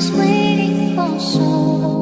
was waiting for so long.